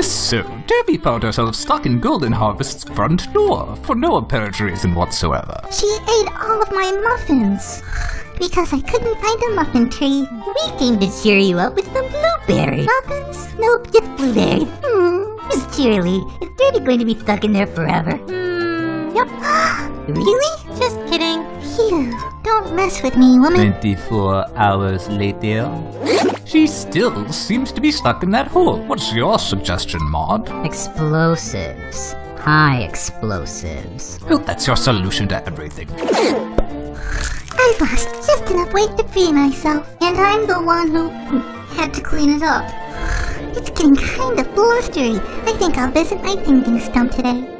So, Debbie found herself stuck in Golden Harvest's front door for no apparent reason whatsoever. She ate all of my muffins. Because I couldn't find a muffin tree. We came to cheer you up with some blueberry muffins. Nope, just blueberries. Hmm, Miss Cheerily, is Dirty going to be stuck in there forever? Hmm, yep. really? Just kidding. Phew, don't mess with me, woman. 24 hours later. She still seems to be stuck in that hole. What's your suggestion, Maud? Explosives. High explosives. Well, that's your solution to everything. I lost just enough weight to free myself, and I'm the one who had to clean it up. It's getting kind of blustery. I think I'll visit my thinking stump today.